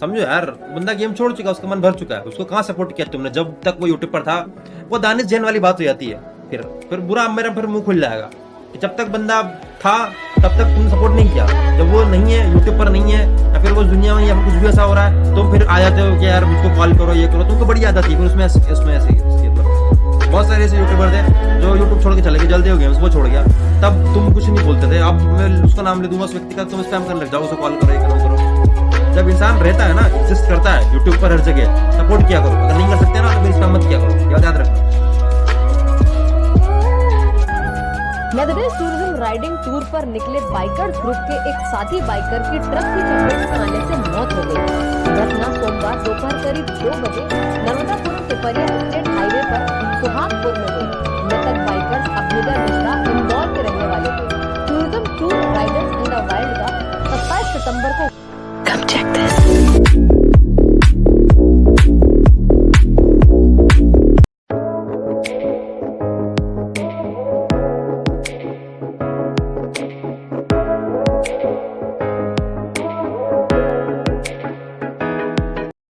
समझो यार, बंदा गेम छोड़ चुका है, उसका मन भर चुका है। उसको कहाँ सपोर्ट किया तुमने? जब तक वो यूट्यूब पर था, वो दानिश जैन वाली बात हो जाती है। फिर फिर बुरा मेरा फिर मुँह खुल जाएगा। कि जब तक बंदा था, तब तक तुमने सपोर्ट नहीं किया। जब वो नहीं है यूट्यूब पर नहीं है, या फिर वो दुनिया में या कुछ भी ऐसा हो रहा है तो फिर आ जाते हो कि यार, मुझको कॉल करो, ये करो। तुमको बड़ी आदत थी, फिर उसमें उसमें ऐसे बहुत सारे ऐसे यूट्यूबर थे, जो यूट्यूब छोड़ के चले गए, जल्दी हो गए, वो छोड़ गया। तब तुम कुछ नहीं बोलते थे। अब मैं उसका नाम ले दूँगा, उस व्यक्ति का तुम स्पैम करने लग जाओ उसे कॉल करो, ये करो करो। जब इंसान रहता है ना एग्जिस्ट करता है यूट्यूब पर हर जगह सपोर्ट किया करो। अगर नहीं कर सकते ना तो फिर मत किया करो। याद याद रखना। टूरिज़्म राइडिंग टूर पर निकले बाइकर ग्रुप के एक साथी बाइकर की ट्रक की चपेट में आने से मौत हो गई। घटना सोमवार दोपहर करीब दो बजे नर्मदापुरम पिपरिया स्टेट हाईवे पर सुहागपुर में हुई। मृतक बाइकर अभ्युदय मिश्रा इंदौर के रहने वाले थे। Tourism tour riders in the wild का सत्ताईस सितंबर को subject